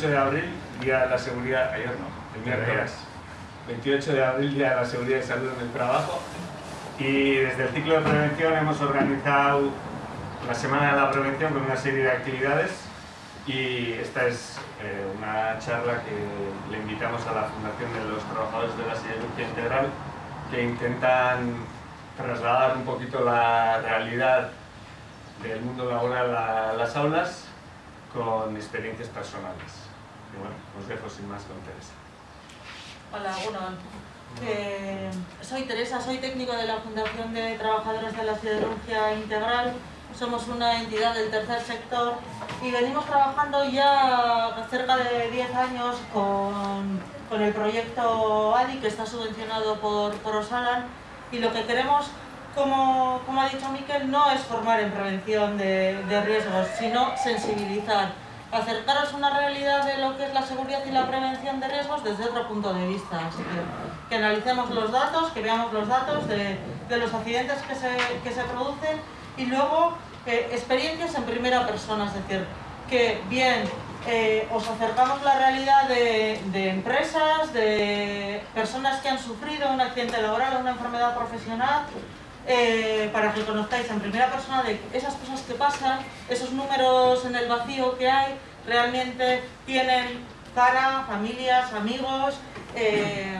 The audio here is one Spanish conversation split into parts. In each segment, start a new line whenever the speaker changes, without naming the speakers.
28 de abril, Día de la Seguridad, ayer no, el miércoles, 28 de abril, Día de la Seguridad y Salud en el Trabajo. Y desde el ciclo de prevención hemos organizado la Semana de la Prevención con una serie de actividades y esta es eh, una charla que le invitamos a la Fundación de los Trabajadores de la Siderurgia Integral que intentan trasladar un poquito la realidad del mundo laboral a las aulas con experiencias personales. Y bueno, os dejo sin más con Teresa.
Hola, bueno, eh, soy Teresa, soy técnico de la Fundación de Trabajadores de la Siderurgia Integral. Somos una entidad del tercer sector y venimos trabajando ya cerca de 10 años con, con el proyecto ADI que está subvencionado por, por Osalan y lo que queremos como, como, ha dicho Miquel, no es formar en prevención de, de, riesgos, sino sensibilizar, acercaros a una realidad de lo que es la seguridad y la prevención de riesgos desde otro punto de vista. Así que, que analicemos los datos, que veamos los datos de, de los accidentes que se, que se, producen y luego eh, experiencias en primera persona, es decir, que bien eh, os acercamos la realidad de, de, empresas, de personas que han sufrido un accidente laboral una enfermedad profesional, eh, para que conozcáis en primera persona de esas cosas que pasan, esos números en el vacío que hay, realmente tienen cara, familias, amigos eh,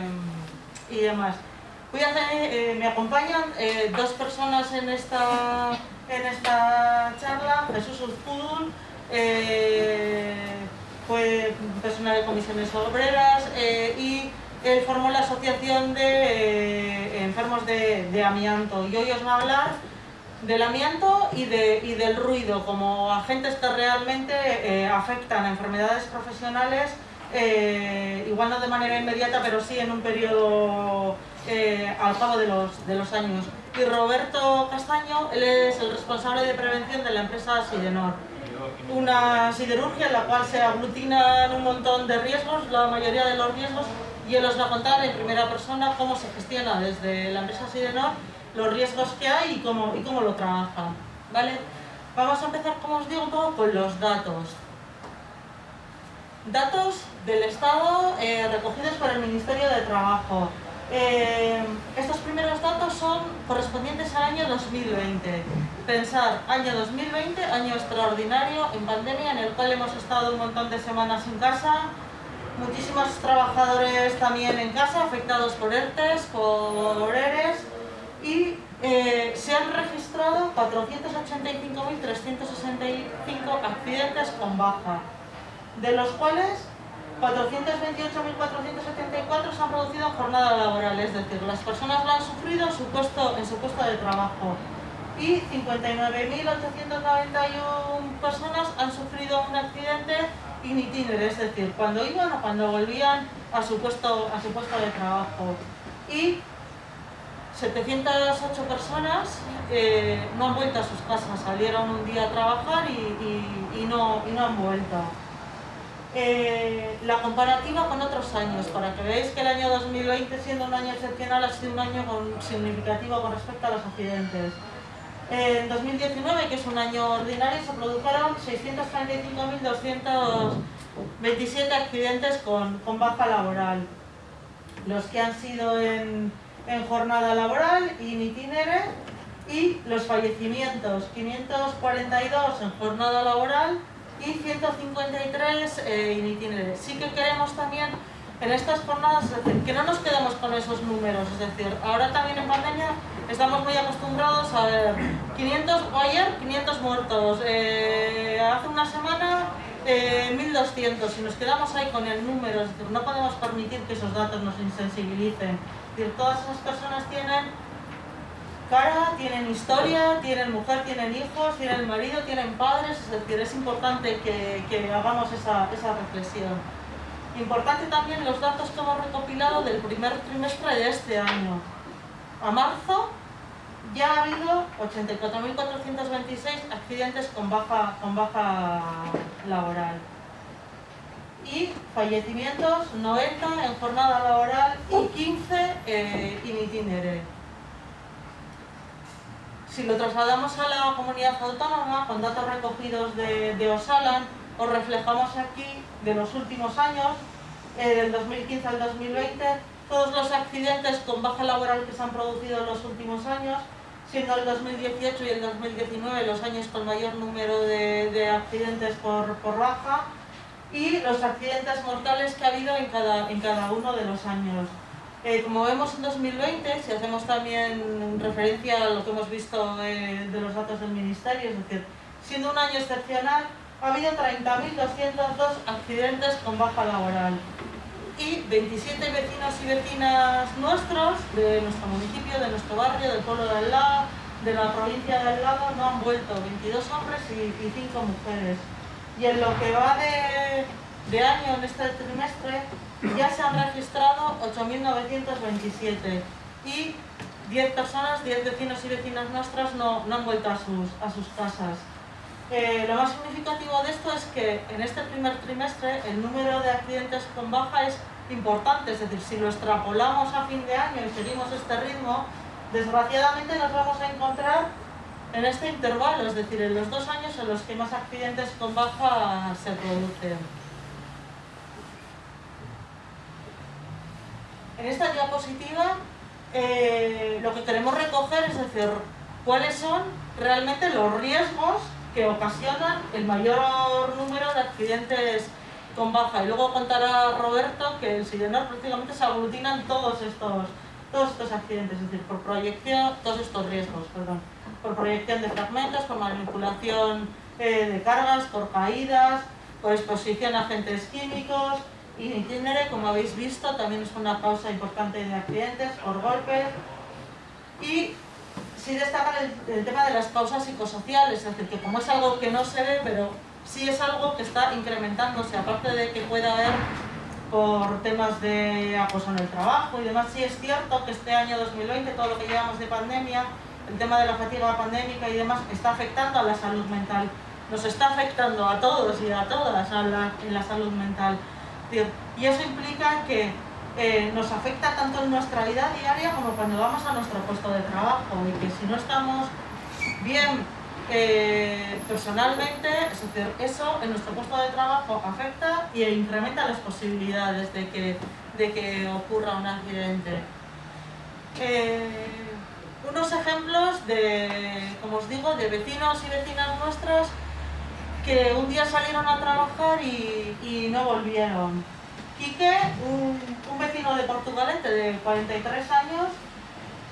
y demás. Voy a hacer, eh, me acompañan dos personas en esta, en esta charla, Jesús Uzpudul, fue persona de comisiones obreras y él formó la Asociación de eh, Enfermos de, Amianto y hoy os va a hablar del amianto y, de, y del ruido como agentes que realmente eh, afectan a enfermedades profesionales, eh, igual no de manera inmediata, pero sí en un periodo al cabo de los, de los años. Y Roberto Castaño, él es el responsable de prevención de la empresa Sidenor una siderurgia en la cual se aglutinan un montón de riesgos, la mayoría de los riesgos y él os va a contar en primera persona cómo se gestiona desde la empresa Sidenor los riesgos que hay y cómo, y cómo lo trabajan. ¿vale? Vamos a empezar, como os digo, con los datos. Datos del Estado eh, recogidos por el Ministerio de Trabajo. Eh, estos primeros datos son correspondientes al año 2020. Pensar, año 2020, año extraordinario en pandemia en el cual hemos estado un montón de semanas en casa, muchísimos trabajadores también en casa afectados por ERTES, por ERES y eh, se han registrado 485.365 accidentes con baja, de los cuales 428.474 se han producido en jornada laboral, es decir, las personas lo han sufrido en su puesto, en su puesto de trabajo y 59.891 personas han sufrido un accidente in itinere, es decir, cuando iban o cuando volvían a su puesto, a su puesto de trabajo. Y 708 personas eh, no han vuelto a sus casas, salieron un día a trabajar y, y, no, y no, han vuelto. Eh, la comparativa con otros años, para que veáis que el año 2020, siendo un año excepcional, ha sido un año con, significativo con respecto a los accidentes. En 2019, que es un año ordinario, se produjeron 635.227 accidentes con, con, baja laboral. Los que han sido en, en jornada laboral, in itinere, y los fallecimientos, 542 en jornada laboral y 153 eh, in itinere. Sí que queremos también en estas jornadas, es decir, que no nos quedemos con esos números, es decir, ahora también en pandemia estamos muy acostumbrados a ver 500, o ayer 500 muertos, eh, hace una semana eh, 1200, si nos quedamos ahí con el número, no podemos permitir que esos datos nos insensibilicen, es decir, todas esas personas tienen cara, tienen historia, tienen mujer, tienen hijos, tienen marido, tienen padres, es decir, es importante que, que hagamos esa, esa reflexión. Importante también los datos que hemos recopilado del primer trimestre de este año. A marzo ya ha habido 84.426 accidentes con baja, con baja laboral. Y fallecimientos 90 en jornada laboral y 15 eh, in itinere. Si lo trasladamos a la comunidad autónoma, con datos recogidos de, de Osalan, os reflejamos aquí de los últimos años, eh, del 2015 al 2020, todos los accidentes con baja laboral que se han producido en los últimos años, siendo el 2018 y el 2019 los años con mayor número de, accidentes por, baja, y los accidentes mortales que ha habido en cada, en cada uno de los años. Eh, como vemos en 2020, si hacemos también referencia a lo que hemos visto eh, de los datos del Ministerio, es decir, siendo un año excepcional, ha habido 30.202 accidentes con baja laboral y 27 vecinos y vecinas nuestros, de nuestro municipio, de nuestro barrio, del pueblo de al lado, de la provincia de al lado, no han vuelto, 22 hombres y, 5 mujeres. Y en lo que va de, de año, en este trimestre, ya se han registrado 8.927 y 10 personas, 10 vecinos y vecinas nuestras no, han vuelto a sus, a sus casas. Eh, lo más significativo de esto es que en este primer trimestre el número de accidentes con baja es importante, es decir, si lo extrapolamos a fin de año y seguimos este ritmo, desgraciadamente nos vamos a encontrar en este intervalo, es decir, en los dos años en los que más accidentes con baja se producen. En esta diapositiva eh, lo que queremos recoger es decir, cuáles son realmente los riesgos que ocasionan el mayor número de accidentes con baja. Y luego contará Roberto que en Sidenor prácticamente se aglutinan todos estos, todos estos accidentes, es decir, por proyección, todos estos riesgos, perdón, por proyección de fragmentos, por manipulación eh, de cargas, por caídas, por exposición a agentes químicos, y itinere, como habéis visto, también es una causa importante de accidentes por golpes. Y sí destacan el, tema de las causas psicosociales, es decir, que como es algo que no se ve, pero sí es algo que está incrementándose, aparte de que pueda haber por temas de acoso en el trabajo y demás, sí es cierto que este año 2020, todo lo que llevamos de pandemia, el tema de la fatiga pandémica y demás, está afectando a la salud mental. Nos está afectando a todos y a todas en la salud mental. Y eso implica que eh, nos afecta tanto en nuestra vida diaria como cuando vamos a nuestro puesto de trabajo y que si no estamos bien eh, personalmente, eso en nuestro puesto de trabajo afecta e incrementa las posibilidades de que, de que ocurra un accidente. Eh, unos ejemplos de, como os digo, de vecinos y vecinas nuestras que un día salieron a trabajar y, no volvieron. Quique, un, vecino de Portugalete de 43 años,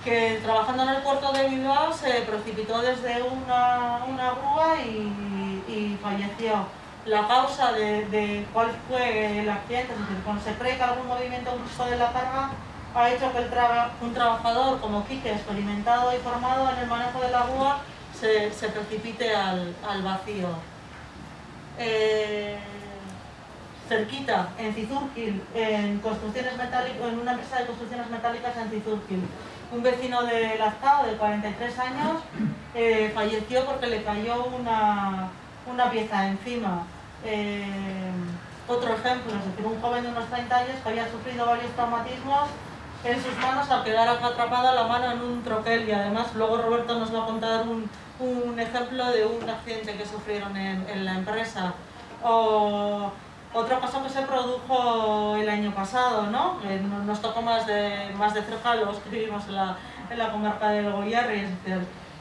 que trabajando en el puerto de Bilbao se precipitó desde una, grúa y, falleció. La causa de, cuál fue el accidente, es decir, cuando se cree que algún movimiento brusco de la carga ha hecho que un trabajador como Quique, experimentado y formado en el manejo de la grúa, se, precipite al vacío. Eh, cerquita, en Cizurquil, en, construcciones en una empresa de construcciones metálicas en Cizurquil. Un vecino de Lazcao, de 43 años, eh, falleció porque le cayó una, pieza encima. Eh, otro ejemplo, es decir, un joven de unos 30 años que había sufrido varios traumatismos en sus manos al quedar atrapada la mano en un troquel y además luego Roberto nos va a contar un, un ejemplo de un accidente que sufrieron en, la empresa. O otro caso que se produjo el año pasado, ¿no? nos tocó más de, más de cerca los que vivimos en la, en la comarca del Goyarri.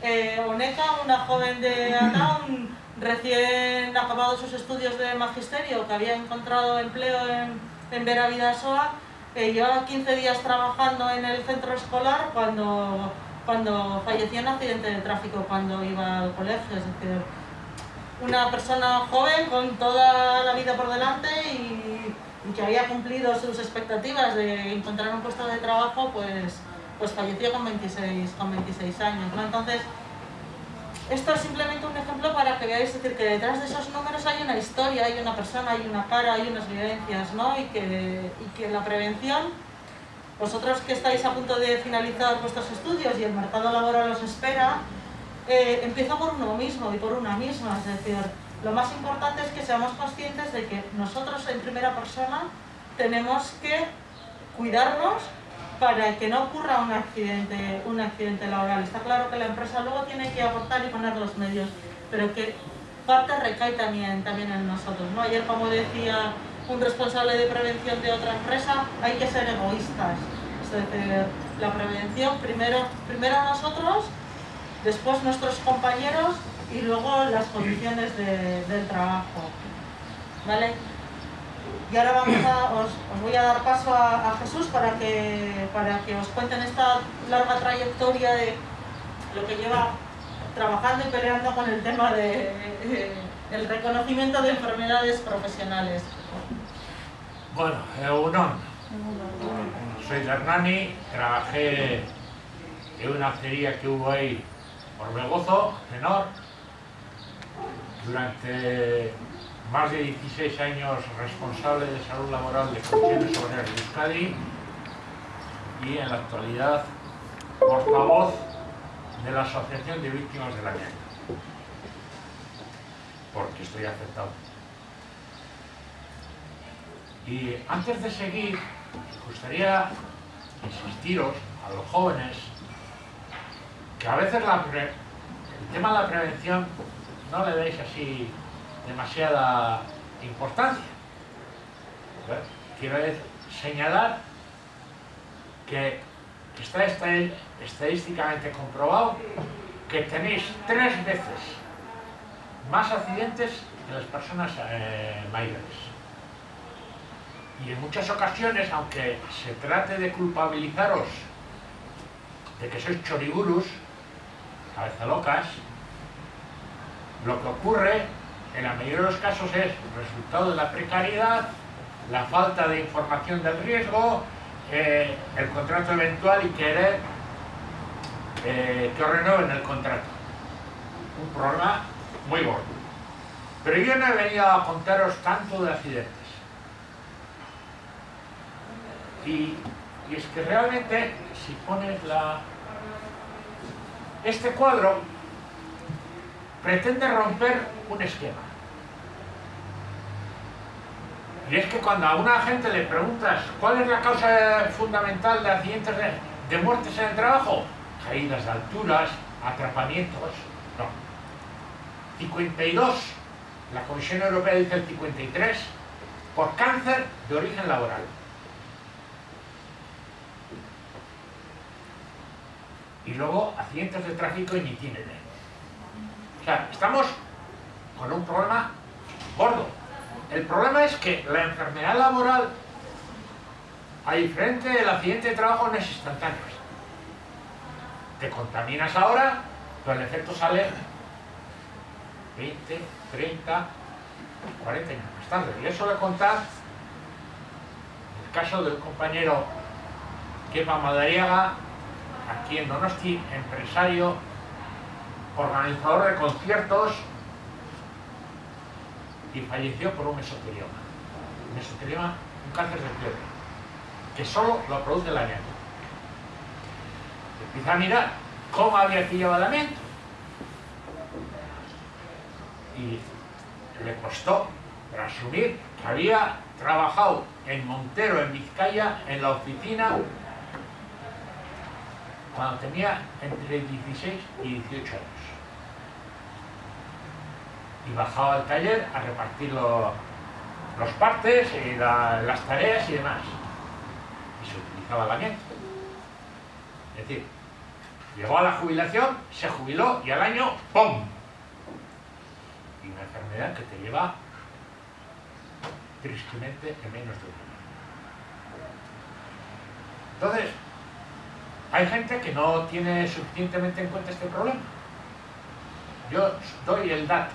Eh, Oneca, una joven de Ataun, recién acabado sus estudios de magisterio, que había encontrado empleo en, en Vera Vidasoa, eh, llevaba 15 días trabajando en el centro escolar cuando cuando falleció en un accidente de tráfico cuando iba al colegio, es decir, una persona joven con toda la vida por delante y, que había cumplido sus expectativas de encontrar un puesto de trabajo, pues, pues falleció con 26, con 26 años. Entonces, esto es simplemente un ejemplo para que veáis decir, que detrás de esos números hay una historia, hay una persona, hay una cara, hay unas vivencias, ¿no? y, que, y que la prevención vosotros que estáis a punto de finalizar vuestros estudios y el mercado laboral os espera, eh, empieza por uno mismo y por una misma. Es decir, lo más importante es que seamos conscientes de que nosotros en primera persona tenemos que cuidarnos para que no ocurra un accidente, un accidente laboral. Está claro que la empresa luego tiene que aportar y poner los medios, pero que parte recae también, también en nosotros. ¿no? Ayer, como decía un responsable de prevención de otra empresa, hay que ser egoístas. Es decir, la prevención primero, primero nosotros, después nuestros compañeros y luego las condiciones del trabajo. ¿Vale? Y ahora vamos a, os, voy a dar paso a, Jesús para que, para que os cuenten esta larga trayectoria de lo que lleva trabajando y peleando con el tema de, el reconocimiento de enfermedades profesionales.
Bueno, soy Hernani, trabajé en una acería que hubo ahí por Begozo, menor, durante más de 16 años responsable de salud laboral de Comisiones Obreras de Euskadi y en la actualidad portavoz de la Asociación de Víctimas de la Amianto, porque estoy aceptado. Y antes de seguir, me gustaría insistiros a los jóvenes que a veces el tema de la prevención no le deis así demasiada importancia. Quiero señalar que está estadísticamente comprobado que tenéis tres veces más accidentes que las personas eh, mayores. Y en muchas ocasiones, aunque se trate de culpabilizaros de que sois choriburus, cabeza locas, lo que ocurre en la mayoría de los casos es resultado de la precariedad, la falta de información del riesgo, eh, el contrato eventual y querer eh, que renueven el contrato. Un problema muy gordo. Pero yo no he venido a contaros tanto de accidentes. Y es que realmente, si pones la... Este cuadro pretende romper un esquema. Y es que cuando a una gente le preguntas cuál es la causa fundamental de accidentes de, muertes en el trabajo, caídas de alturas, atrapamientos, no. 52, la Comisión Europea dice el 53, por cáncer de origen laboral. Y luego accidentes de tráfico en itinere. O sea, estamos con un problema gordo. El problema es que la enfermedad laboral, a diferente del accidente de trabajo, no es instantáneo. Te contaminas ahora, pero el efecto sale 20, 30, 40 años más tarde. Y eso le contar el caso de un compañero Kepa Madariaga, aquí en Donosti, empresario, organizador de conciertos, y falleció por un mesotelioma. Mesotelioma, un cáncer de piel, que solo lo produce el amianto. Empieza a mirar cómo había pillado el amianto. Y le costó asumir que había trabajado en Montero, en Vizcaya, en la oficina, cuando tenía entre 16 y 18 años y bajaba al taller a repartir los partes y las tareas y demás. Y se utilizaba el amianto. Es decir, llegó a la jubilación, se jubiló y al año ¡pum! Y una enfermedad que te lleva tristemente en menos de un año. Entonces, hay gente que no tiene suficientemente en cuenta este problema. Yo doy el dato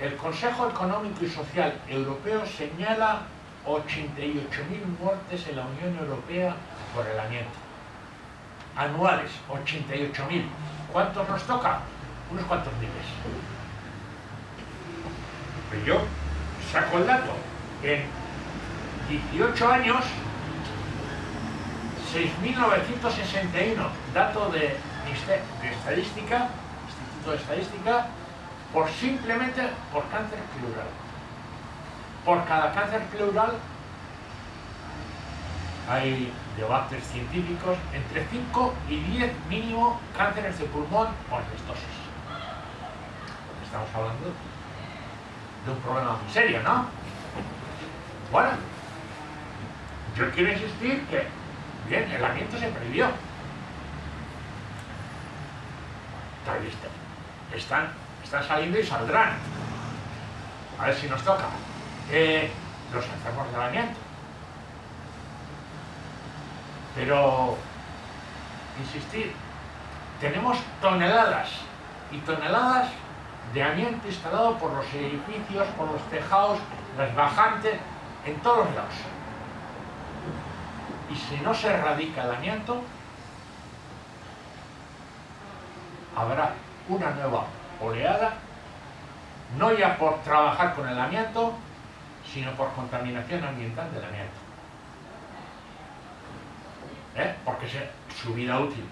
el Consejo Económico y Social Europeo señala 88.000 muertes en la Unión Europea por el amianto. Anuales, 88.000. ¿Cuántos nos toca? Unos cuantos miles. Pero yo saco el dato. En 18 años, 6.961, dato de, estadística, Instituto de Estadística, por simplemente por cáncer pleural. Por cada cáncer pleural hay debates científicos entre 5 y 10 mínimo cánceres de pulmón o asbestosis. estamos hablando de un problema muy serio, ¿no? Bueno, yo quiero insistir que, bien, el amiento se prohibió. Están, están saliendo y saldrán. A ver si nos toca. Eh, los enfermos del amianto. Pero, insistir, tenemos toneladas y toneladas de amianto instalado por los edificios, por los tejados, las bajantes, en todos lados. Y si no se erradica el amianto, habrá una nueva oleada, no ya por trabajar con el amianto, sino por contaminación ambiental del amianto. ¿Eh? Porque su vida útil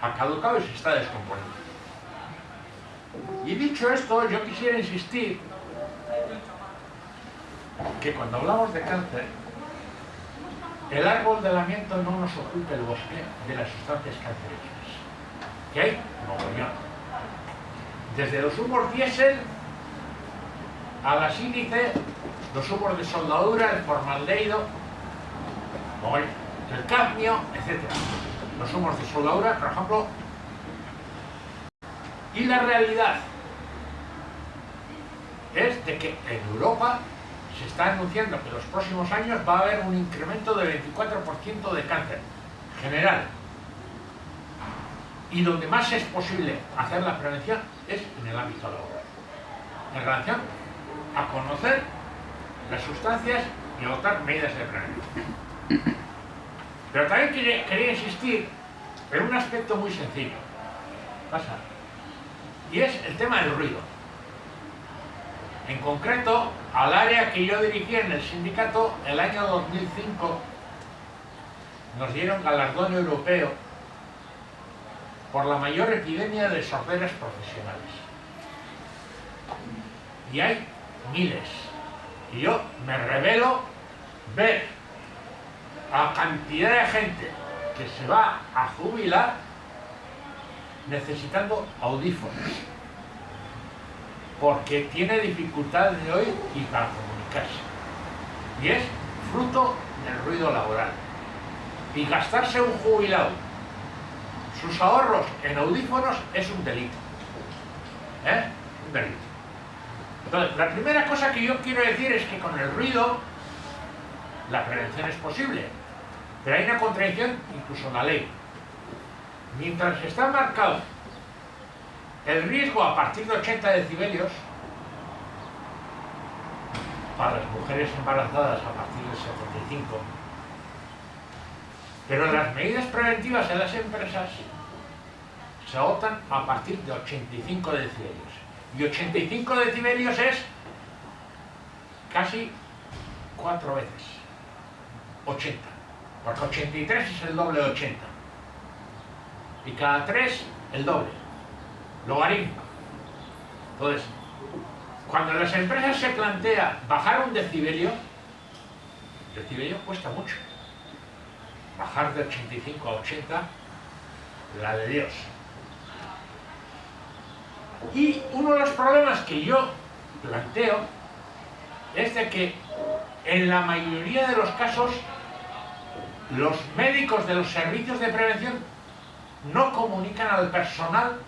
ha caducado y se está descomponiendo. Y dicho esto, yo quisiera insistir que cuando hablamos de cáncer, el árbol del amianto no nos ocupa el bosque de las sustancias cancerígenas. ¿Qué hay? Mogollón. Desde los humos diésel a la sílice, los humos de soldadura, el formaldehído, el cadmio, etc. Los humos de soldadura, por ejemplo, y la realidad es de que en Europa se está anunciando que en los próximos años va a haber un incremento del 24% de cáncer general. Y donde más es posible hacer la prevención es en el ámbito laboral. En relación a conocer las sustancias y adoptar medidas de prevención. Pero también quería, insistir en un aspecto muy sencillo. Pasa y es el tema del ruido. En concreto, al área que yo dirigí en el sindicato, el año 2005 nos dieron galardón europeo por la mayor epidemia de sorderas profesionales. Y hay miles. Y yo me revelo ver a cantidad de gente que se va a jubilar necesitando audífonos porque tiene dificultades de oír y para comunicarse. Y es fruto del ruido laboral. Y gastarse un jubilado sus ahorros en audífonos es un delito. ¿eh? un delito. Entonces la primera cosa que yo quiero decir es que con el ruido la prevención es posible. Pero hay una contradicción incluso en la ley. Mientras está marcado el riesgo a partir de 80 decibelios para las mujeres embarazadas a partir de 75 pero las medidas preventivas en las empresas se adoptan a partir de 85 decibelios. Y 85 decibelios es casi cuatro veces 80 porque 83 es el doble de 80 y cada 3 el doble, logarítmico. Entonces, cuando las empresas se plantea bajar un decibelio, el decibelio cuesta mucho. Bajar de 85 a 80, la de Dios. Y uno de los problemas que yo planteo es de que en la mayoría de los casos los médicos de los servicios de prevención no comunican al personal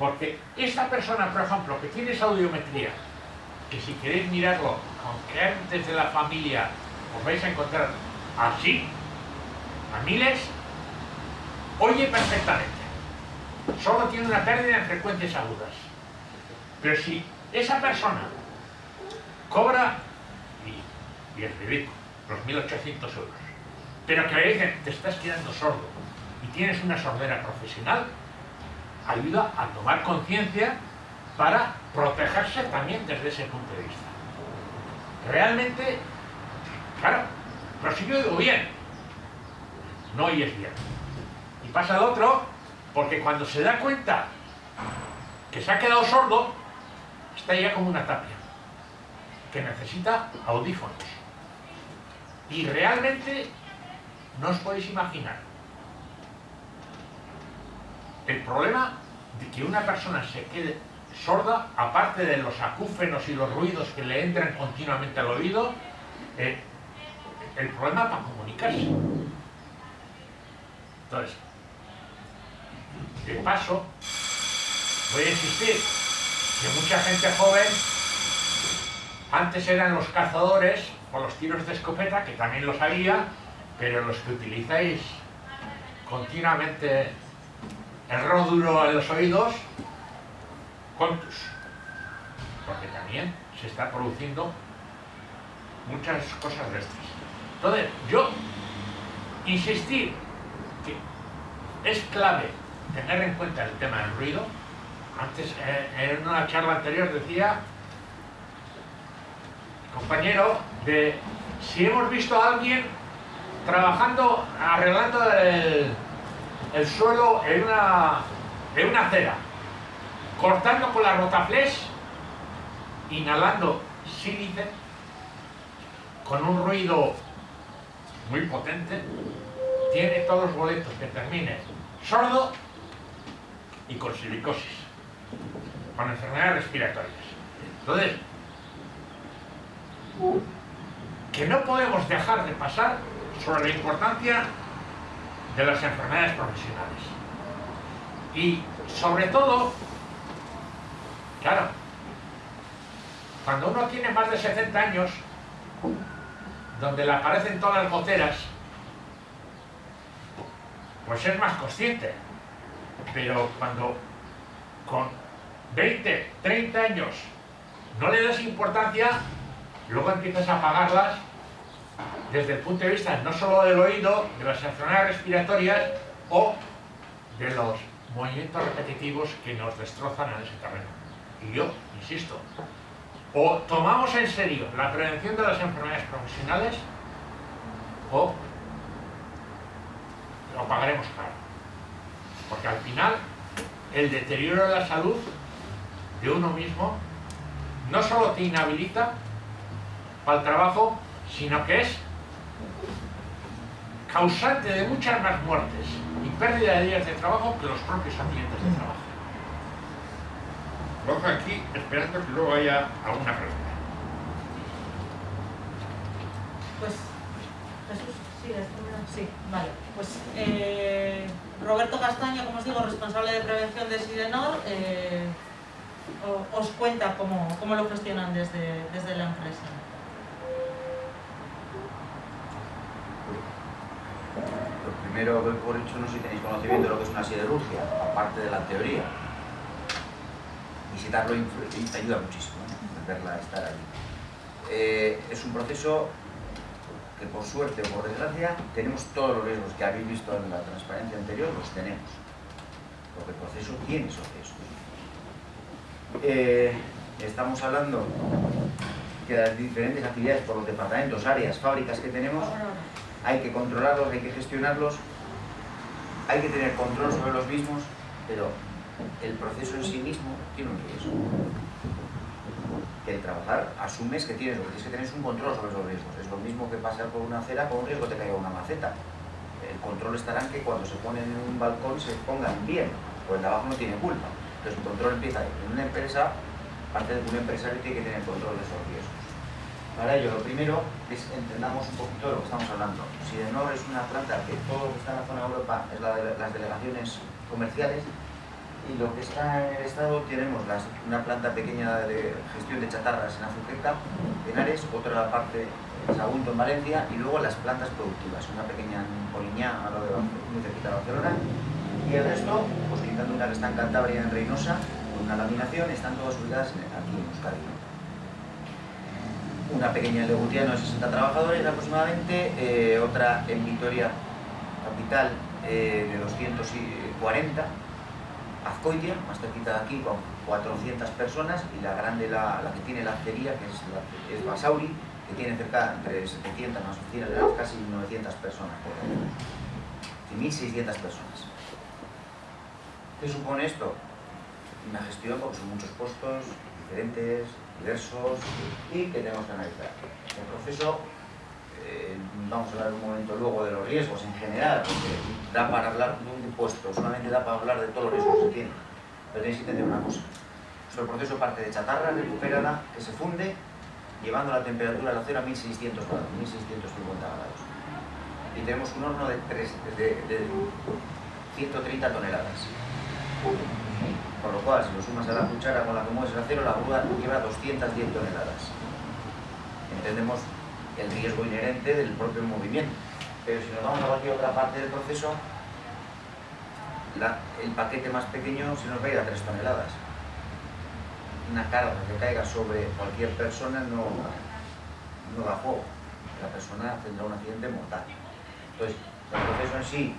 porque esta persona, por ejemplo, que tiene esa audiometría, que si queréis mirarlo con antes de la familia os vais a encontrar así, a miles, oye perfectamente. Solo tiene una pérdida en frecuencias agudas. Pero si esa persona cobra, y, y es ridículo, los 1.800 euros, pero que le dicen, te estás quedando sordo y tienes una sordera profesional, ayuda a tomar conciencia para protegerse también desde ese punto de vista. Realmente, claro, pero si yo digo bien, no oyes bien. Y pasa el otro, porque cuando se da cuenta que se ha quedado sordo, está ya como una tapia, que necesita audífonos. Y realmente no os podéis imaginar el problema de que una persona se quede sorda, aparte de los acúfenos y los ruidos que le entran continuamente al oído, eh, el problema para comunicarse. Entonces, de paso, voy a insistir que mucha gente joven antes eran los cazadores o los tiros de escopeta, que también los había, pero los que utilizáis continuamente el ródulo en los oídos, contus. Porque también se está produciendo muchas cosas de estas. Entonces, yo insistir que es clave tener en cuenta el tema del ruido. Antes, eh, en una charla anterior decía, compañero, de si hemos visto a alguien trabajando, arreglando el, el suelo en una, en una acera, cortando con la rotaflex, inhalando sílice, con un ruido muy potente, tiene todos los boletos que termine sordo y con silicosis, con enfermedades respiratorias. Entonces, que no podemos dejar de pasar sobre la importancia de las enfermedades profesionales. Y sobre todo, claro, cuando uno tiene más de 70 años, donde le aparecen todas las goteras, pues es más consciente. Pero cuando con 20, 30 años no le das importancia, luego empiezas a apagarlas desde el punto de vista no solo del oído, de las enfermedades respiratorias o de los movimientos repetitivos que nos destrozan en ese terreno. Y yo, insisto, o tomamos en serio la prevención de las enfermedades profesionales o lo pagaremos caro. Porque al final el deterioro de la salud de uno mismo no solo te inhabilita para el trabajo, sino que es causante de muchas más muertes y pérdida de días de trabajo que los propios ambientes de trabajo. Lo aquí esperando que luego haya alguna pregunta.
Pues, Jesús, sí, sí, vale. Pues eh, Roberto Castaño, como os digo, responsable de prevención de Sidenor, eh, os cuenta cómo, cómo, lo gestionan desde, desde la empresa.
Lo primero, por hecho, no sé si tenéis conocimiento de lo que es una siderurgia, aparte de la teoría. Visitarlo ayuda muchísimo, ¿no? verla estar allí. Eh, es un proceso que por suerte o por desgracia tenemos todos los riesgos que habéis visto en la transparencia anterior, los tenemos. Porque el proceso tiene esos riesgos. Eh, estamos hablando que las diferentes actividades por los departamentos, áreas, fábricas que tenemos, hay que controlarlos, hay que gestionarlos, hay que tener control sobre los mismos, pero el proceso en sí mismo tiene un riesgo que el trabajar asumes que tienes, lo que tienes que tener un control sobre esos riesgos. Es lo mismo que pasar por una acera con un riesgo que caiga una maceta. El control estará en que cuando se ponen en un balcón se pongan bien, pues el de abajo no tiene culpa. Entonces el control empieza. En una empresa, parte de un empresario tiene que tener control de esos riesgos. Para ello, lo primero es entendamos un poquito de lo que estamos hablando. Sidenor es una planta que todo lo que está en la zona de Europa es la de las delegaciones comerciales y lo que está en el estado tenemos una planta pequeña de gestión de chatarras en Azuqueca, en Ares, otra parte en Sagunto, en Valencia, y luego las plantas productivas, una pequeña en Poliñá, a lo de muy cerquita de Barcelona, y el resto, pues quitando una que está en Cantabria, en Reynosa, con una laminación, están todas ubicadas aquí en Euskadi. Una pequeña en Legutiano de 60 trabajadores aproximadamente, eh, otra en Vitoria, capital, eh, de 240, Azcoitia, más cerquita de aquí, con 400 personas, y la grande, la, que tiene la acería, que es, Basauri, que tiene cerca entre 700 más oficinas, casi 900 personas, por 1.600 personas. ¿Qué supone esto? Una gestión, porque son muchos puestos diferentes, diversos, y que tenemos que analizar. El proceso eh, vamos a hablar un momento luego de los riesgos en general, porque da para hablar de un puesto, solamente da para hablar de todos los riesgos que tiene. Pero tenéis que entender una cosa. Nuestro proceso parte de chatarra recuperada que se funde llevando la temperatura del acero a 1600 grados, 1650 grados. Y tenemos un horno de, 3, de, de 130 toneladas. Con lo cual, si lo sumas a la cuchara con la que mueves el acero, la grúa lleva 210 toneladas. Entendemos el riesgo inherente del propio movimiento. Pero si nos vamos a cualquier otra parte del proceso, el paquete más pequeño se nos va a ir a 3 toneladas. Una carga que caiga sobre cualquier persona no, no da juego. La persona tendrá un accidente mortal. Entonces, el proceso en sí,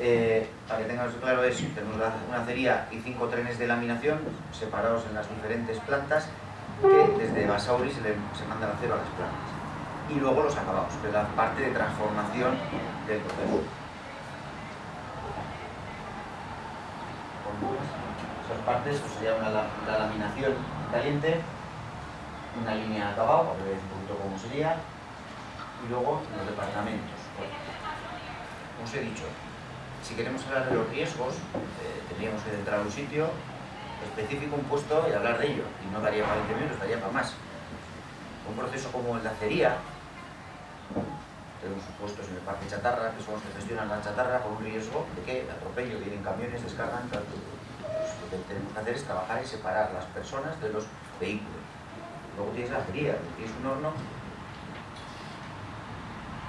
eh, para que tengáis claro es, tenemos una acería y cinco trenes de laminación separados en las diferentes plantas que desde Basauri se, le, se manda el acero a las plantas. Y luego los acabados, que es la parte de transformación del proceso. Esas partes pues, sería una, la laminación caliente, una línea de acabado, para que un poquito cómo sería, y luego los departamentos. como os he dicho, si queremos hablar de los riesgos, eh, tendríamos que entrar a un sitio específico, un puesto y hablar de ello, y no daría para 20 minutos, daría para más. Un proceso como el de acería, tenemos puestos en el parque chatarra, que son los que gestionan la chatarra con un riesgo de que atropello, vienen camiones, descargan, pues, lo que tenemos que hacer es trabajar y separar las personas de los vehículos. Luego tienes la acería, tienes un horno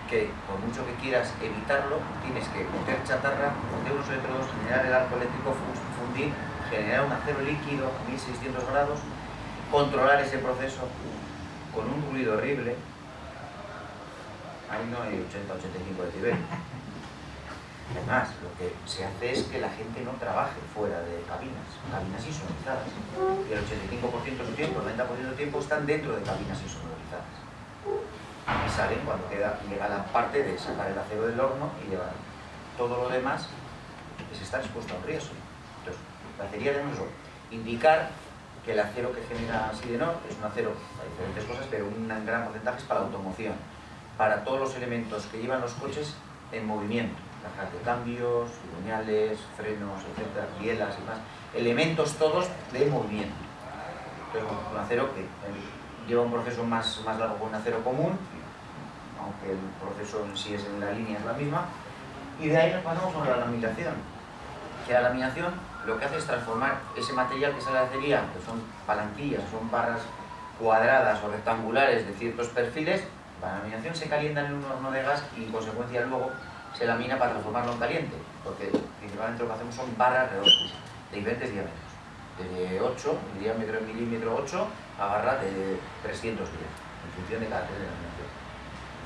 que por mucho que quieras evitarlo, tienes que meter chatarra de unos electrodos, generar el arco eléctrico, fundir, generar un acero líquido a 1600 grados, controlar ese proceso con un ruido horrible, ahí no hay 80-85 decibelios. Además, lo que se hace es que la gente no trabaje fuera de cabinas, cabinas insonorizadas. Y el 85% de su tiempo, el 90% de su tiempo están dentro de cabinas insonorizadas. Y salen cuando queda, llega la parte de sacar el acero del horno y llevar todo lo demás, se está expuesto a un riesgo. Entonces, la acería de eso, indicar que el acero que genera Sidenor es un acero para diferentes cosas, pero un gran porcentaje es para la automoción para todos los elementos que llevan los coches en movimiento, cajas de cambios, lineales, frenos, etcétera, bielas y más, elementos todos de movimiento. Entonces, un acero que lleva un proceso más, más largo que un acero común, aunque el proceso en sí es en la línea es la misma, y de ahí nos pasamos a la laminación, que la laminación lo que hace es transformar ese material que sale de acería, que son palanquillas, son barras cuadradas o rectangulares de ciertos perfiles, la laminación se calienta en un horno de gas y en consecuencia luego se lamina para transformarlo en caliente, porque principalmente lo que hacemos son barras redondas de diferentes diámetros, de 8, el diámetro en milímetro 8 a barra de 310, en función de cada tren de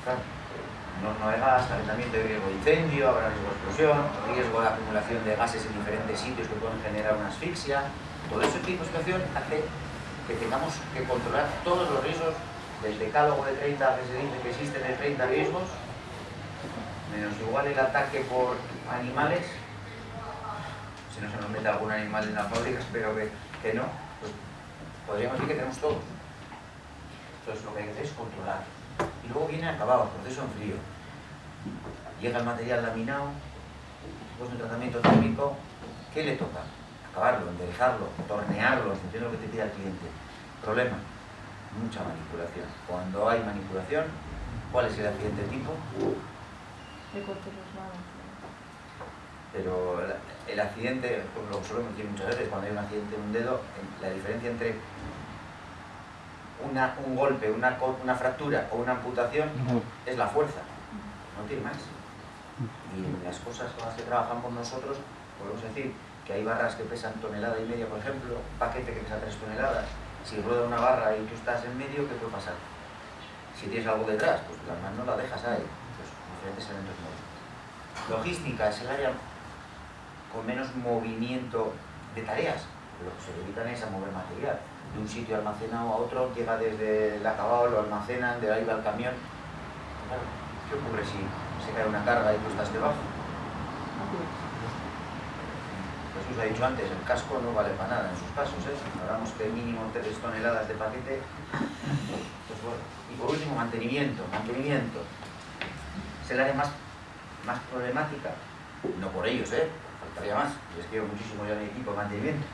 laminación. Un horno de gas, calentamiento de riesgo de incendio, habrá riesgo de explosión, riesgo de acumulación de gases en diferentes sitios que pueden generar una asfixia. Todo ese tipo de situación hace que tengamos que controlar todos los riesgos del decálogo de 30 que se dice que existen de 30 riesgos, menos igual el ataque por animales, si no se nos mete algún animal en la fábrica, espero que, que no, pues podríamos decir que tenemos todos. Entonces lo que hay que hacer es controlar. Y luego viene acabado, el proceso en frío. Llega el material laminado, después de un tratamiento térmico, ¿qué le toca? Acabarlo, enderezarlo, tornearlo, en función de lo que te pida el cliente. Problema, mucha manipulación. Cuando hay manipulación, ¿cuál es el accidente tipo? Pero el, accidente, lo solemos decir muchas veces, cuando hay un accidente en un dedo, la diferencia entre una, un golpe, una, una fractura o una amputación es la fuerza, no tiene más. Y las cosas con las que trabajamos nosotros, podemos decir que hay barras que pesan tonelada y media, por ejemplo, un paquete que pesa tres toneladas, si rueda una barra y tú estás en medio, ¿qué puede pasar? Si tienes algo detrás, pues la mano la dejas ahí. Pues diferentes elementos Logística es el área con menos movimiento de tareas. Lo que se dedican es a mover material. De un sitio almacenado a otro, llega desde el acabado, lo almacenan, de ahí va el camión. ¿Qué ocurre si se cae una carga y tú estás debajo? os ha dicho antes, el casco no vale para nada en sus casos, ¿eh? hablamos que mínimo 3 toneladas de paquete, pues bueno. Y por último, mantenimiento, mantenimiento. Es el área más, más problemática, no por ellos, ¿eh? faltaría más, les quiero muchísimo yo a mi equipo de mantenimiento,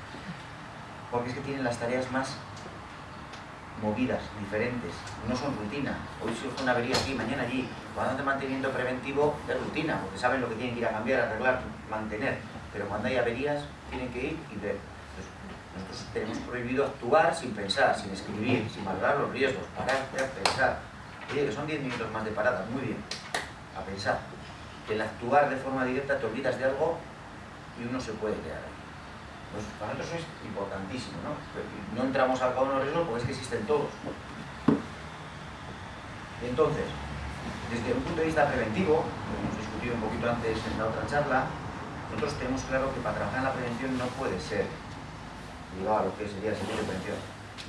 porque es que tienen las tareas más movidas, diferentes, no son rutina. Hoy surge una avería aquí, mañana allí. Cuando hacen mantenimiento preventivo es rutina, porque saben lo que tienen que ir a cambiar, arreglar, mantener. Pero cuando hay averías, tienen que ir y ver. nosotros tenemos prohibido actuar sin pensar, sin escribir, sin valorar los riesgos, parar, pensar. Oye, que son 10 minutos más de parada, muy bien, a pensar. Que el actuar de forma directa te olvidas de algo y uno se puede quedar. Pues para nosotros es importantísimo, ¿no? No entramos al cada uno de riesgos porque es que existen todos. Entonces, desde un punto de vista preventivo, lo hemos discutido un poquito antes en la otra charla, nosotros tenemos claro que para trabajar en la prevención no puede ser ligado a lo que sería el servicio de prevención.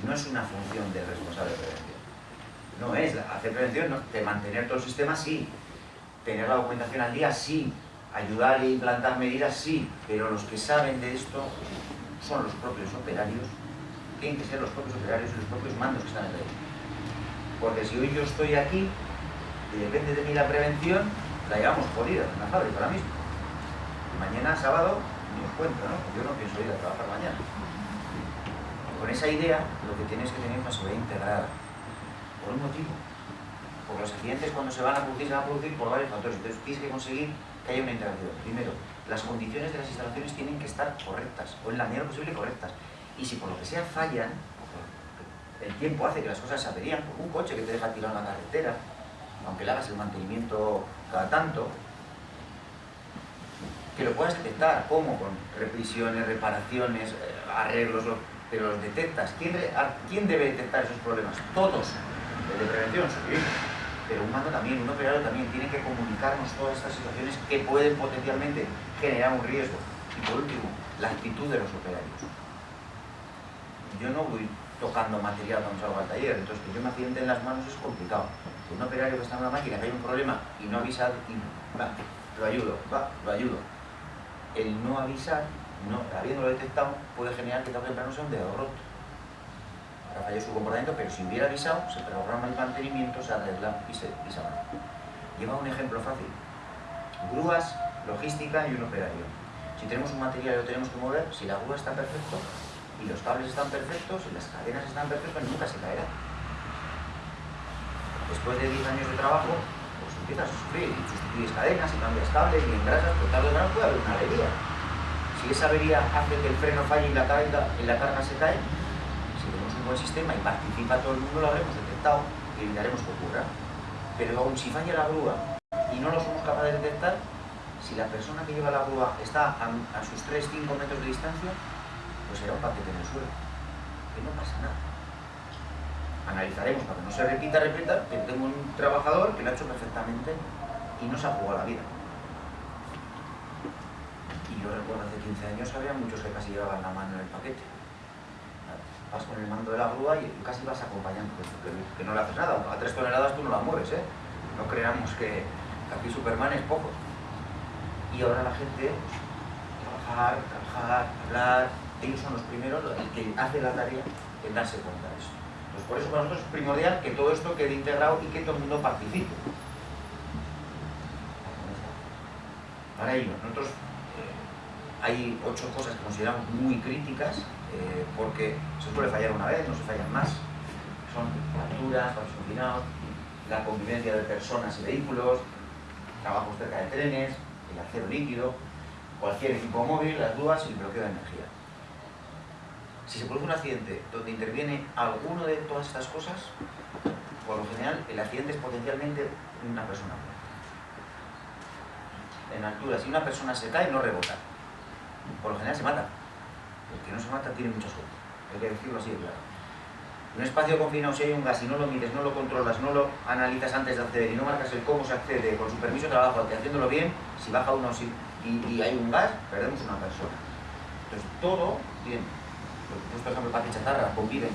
No es una función del responsable de prevención. No es hacer prevención, no, de mantener todo el sistema, sí. Tener la documentación al día, sí ayudar e implantar medidas, sí, pero los que saben de esto son los propios operarios, tienen que ser los propios operarios y los propios mandos que están en ley. Porque si hoy yo estoy aquí y depende de mí la prevención, la llevamos jodida en la fábrica ahora mismo. Y mañana, sábado, ni os cuento, ¿no? Yo no pienso ir a trabajar mañana. Con esa idea, lo que tienes que tener es una seguridad integrada. Por un motivo. Porque los accidentes cuando se van a producir, se van a producir por varios factores. Entonces tienes que conseguir que haya una interacción. Primero, las condiciones de las instalaciones tienen que estar correctas, o en la medida posible correctas. Y si por lo que sea fallan, el tiempo hace que las cosas se averían, un coche que te deja tirado en la carretera, aunque le hagas el mantenimiento cada tanto, que lo puedas detectar, ¿cómo? Con revisiones, reparaciones, eh, arreglos, pero los detectas. ¿Quién, ¿Quién debe detectar esos problemas? Todos. El de prevención, sí pero un mando también, un operario también, tiene que comunicarnos todas estas situaciones que pueden potencialmente generar un riesgo. Y por último, la actitud de los operarios. Yo no voy tocando material cuando salgo al taller, entonces que yo me accidente en las manos es complicado. Un operario que está en una máquina, que hay un problema y no avisa, y, va, lo ayudo, va, lo ayudo. El no avisar, no, habiéndolo detectado, puede generar que tarde o temprano sea un dedo roto falló su comportamiento, pero si hubiera avisado, se programa el mantenimiento, se arregla y se, y Lleva un ejemplo fácil. Grúas, logística y un operario. Si tenemos un material y lo tenemos que mover, si la grúa está perfecto y los cables están perfectos y las cadenas están perfectas, nunca se caerá. Después de 10 años de trabajo, pues empiezas a sufrir y sustituyes cadenas y cambias cables y engrasas, pues tarde o temprano puede haber una avería. Si esa avería hace que el freno falle y la carga, y la carga se cae, buen sistema y participa todo el mundo, lo habremos detectado y evitaremos que ocurra. Pero aún si falla la grúa y no lo somos capaces de detectar, si la persona que lleva la grúa está a, sus 3-5 metros de distancia, pues será un paquete en el suelo. Que no pasa nada. Analizaremos para que no se repita, repita, pero tengo un trabajador que lo ha hecho perfectamente y no se ha jugado la vida. Y yo recuerdo hace 15 años había muchos que casi llevaban la mano en el paquete vas con el mando de la grúa y casi vas acompañando, que, no le haces nada. A tres toneladas tú no la mueves, ¿eh? No creamos que aquí Superman es poco. Y ahora la gente, trabajar, trabajar, hablar, ellos son los primeros, el que hace la tarea, en darse cuenta de eso. Pues por eso para nosotros es primordial que todo esto quede integrado y que todo el mundo participe. Para ello, nosotros eh, hay ocho cosas que consideramos muy críticas eh, porque se suele fallar una vez, no se fallan más. Son alturas, pasos confinados, la convivencia de personas y vehículos, trabajos cerca de trenes, el acero líquido, cualquier equipo móvil, las dudas y el bloqueo de energía. Si se produce un accidente donde interviene alguno de todas estas cosas, por lo general el accidente es potencialmente una persona. En altura, si una persona se cae, no rebota. Por lo general se mata. El que no se mata tiene mucha suerte. Hay que decirlo así de claro. En un espacio confinado, si hay un gas y no lo mides, no lo controlas, no lo analizas antes de acceder y no marcas el cómo se accede con su permiso de trabajo, que haciéndolo bien, si baja uno y, hay un gas, perdemos una persona. Entonces, todo tiene. Por ejemplo, el parque chatarra conviven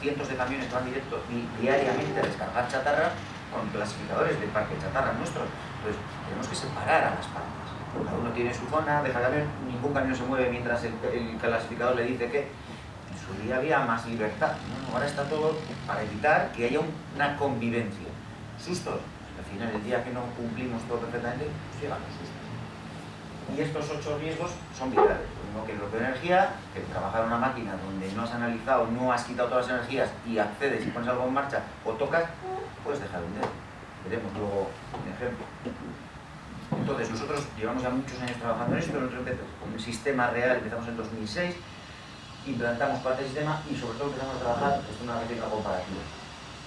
cientos de camiones que van directo y diariamente a descargar chatarra con clasificadores del parque chatarra nuestros. Entonces, tenemos que separar a las partes. Cada uno tiene su zona, deja de haber, ningún camión se mueve mientras el, clasificador le dice que en su día había más libertad. Ahora está todo para evitar que haya una convivencia. Sustos. Al final, el día que no cumplimos todo perfectamente, pues llegan los sustos. Y estos ocho riesgos son vitales. Uno que el bloqueo de energía, que trabajar una máquina donde no has analizado, no has quitado todas las energías y accedes y pones algo en marcha o tocas, puedes dejar un dedo. Veremos luego un ejemplo. Entonces, nosotros llevamos ya muchos años trabajando en esto, nosotros con el sistema real empezamos en 2006, implantamos parte del sistema y sobre todo empezamos a trabajar, esto es una réplica comparativa,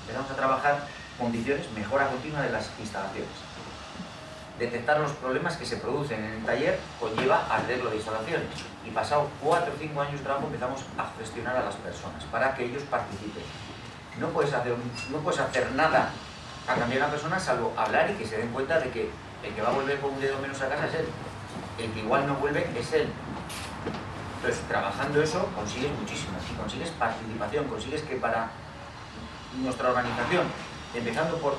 empezamos a trabajar condiciones, mejora continua de las instalaciones. Detectar los problemas que se producen en el taller conlleva arreglo de instalaciones y pasado 4 o 5 años de trabajo empezamos a gestionar a las personas para que ellos participen. No puedes hacer, no puedes hacer nada a cambiar a una persona salvo hablar y que se den cuenta de que el que va a volver con un dedo menos a casa es él. El que igual no vuelve es él. Entonces, trabajando eso, consigues muchísimo. Y consigues participación, consigues que para nuestra organización, empezando por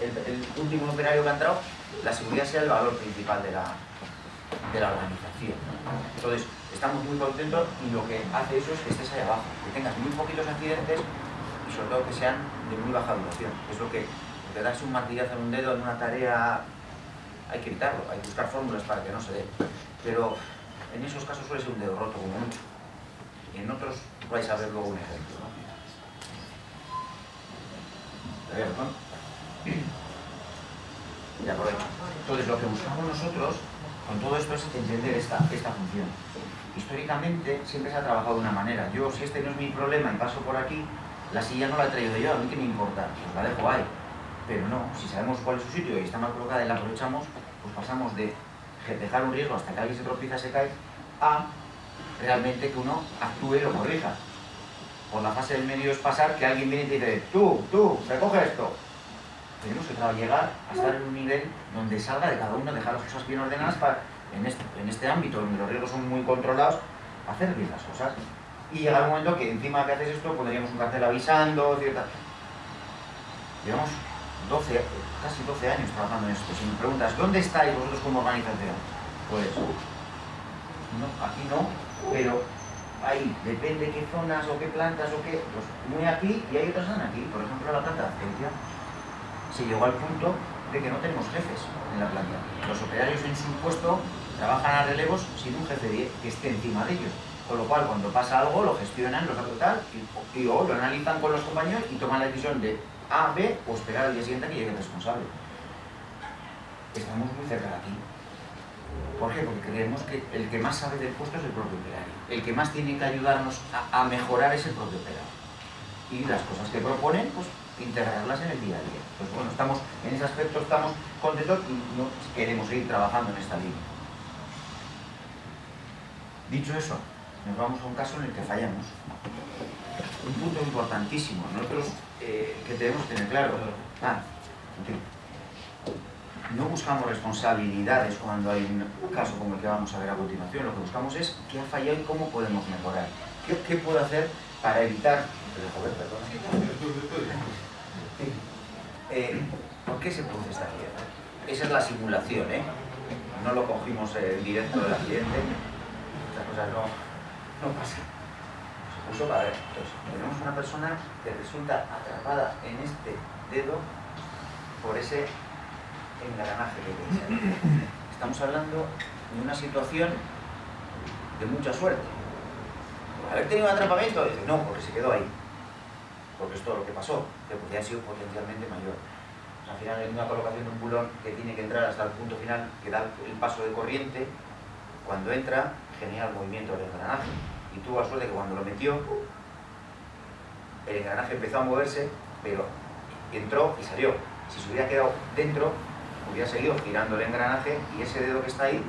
el, último operario que ha entrado, la seguridad sea el valor principal de la, de la organización. Entonces, estamos muy contentos y lo que hace eso es que estés ahí abajo, que tengas muy poquitos accidentes y sobre todo que sean de muy baja duración. Es lo que te das un martillazo en un dedo en una tarea hay que evitarlo, hay que buscar fórmulas para que no se dé. Pero en esos casos suele ser un dedo roto como mucho. Y en otros vais a ver luego un ejemplo. ¿no? Ya Entonces lo que buscamos nosotros con todo esto es entender esta, esta función. Históricamente siempre se ha trabajado de una manera. Yo, si este no es mi problema y paso por aquí, la silla no la he traído yo, a mí que me importa, pues la dejo ahí. Pero no, si sabemos cuál es su sitio y está mal colocada y la aprovechamos, pues pasamos de dejar un riesgo hasta que alguien se tropieza, se cae, a realmente que uno actúe y lo corrija. Por la fase del medio es pasar que alguien viene y te dice, tú, tú, recoge esto. Tenemos que llegar a estar en un nivel donde salga de cada uno, dejar las cosas bien ordenadas para, en este, en este ámbito donde los riesgos son muy controlados, hacer bien las cosas. Y llegar un momento que encima que haces esto pondríamos un cartel avisando, cierta... Llevamos 12, casi 12 años trabajando en esto. Si me preguntas, ¿dónde estáis vosotros como organización? Pues, no, aquí no, pero ahí, depende qué zonas o qué plantas o qué, pues muy aquí y hay otras están aquí. Por ejemplo, la planta de se llegó al punto de que no tenemos jefes en la planta. Los operarios en su puesto trabajan a relevos sin un jefe que esté encima de ellos. Con lo cual, cuando pasa algo, lo gestionan, lo tal, y, o lo analizan con los compañeros y toman la decisión de a, B o esperar al día siguiente a que llegue el responsable. Estamos muy cerca de aquí. ¿Por qué? Porque creemos que el que más sabe del puesto es el propio operario. El que más tiene que ayudarnos a, mejorar es el propio operario. Y las cosas que proponen, pues integrarlas en el día a día. Pues bueno, estamos, en ese aspecto estamos contentos y no queremos seguir trabajando en esta línea. Dicho eso, nos vamos a un caso en el que fallamos. Un punto importantísimo. Nosotros eh, que debemos tener claro. Ah, no buscamos responsabilidades cuando hay un caso como el que vamos a ver a continuación. Lo que buscamos es qué ha fallado y cómo podemos mejorar. ¿Qué, puedo hacer para evitar... Eh, ¿Por qué se produce esta accidente? Esa es la simulación, ¿eh? No lo cogimos en directo del accidente. Estas cosas no, no pasan tenemos una persona que resulta atrapada en este dedo por ese engranaje que tenéis Estamos hablando de una situación de mucha suerte. Haber tenido un atrapamiento, dice, no, porque se quedó ahí. Porque es todo lo que pasó, que podría haber sido potencialmente mayor. al final, en una colocación de un bulón que tiene que entrar hasta el punto final, que da el paso de corriente, cuando entra, genera el movimiento del engranaje y tuvo la suerte que cuando lo metió, el engranaje empezó a moverse, pero entró y salió. Si se hubiera quedado dentro, hubiera seguido girando el engranaje y ese dedo que está ahí,